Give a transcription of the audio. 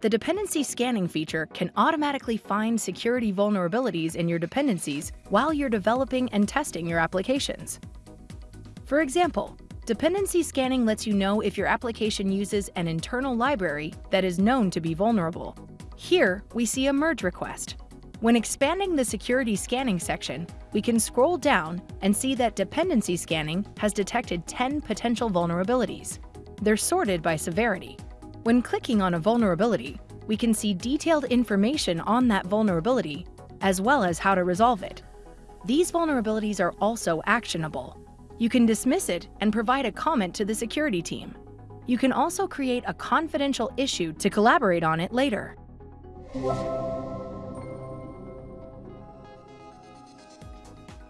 The dependency scanning feature can automatically find security vulnerabilities in your dependencies while you're developing and testing your applications. For example, dependency scanning lets you know if your application uses an internal library that is known to be vulnerable. Here, we see a merge request. When expanding the security scanning section, we can scroll down and see that dependency scanning has detected 10 potential vulnerabilities. They're sorted by severity. When clicking on a vulnerability, we can see detailed information on that vulnerability, as well as how to resolve it. These vulnerabilities are also actionable. You can dismiss it and provide a comment to the security team. You can also create a confidential issue to collaborate on it later.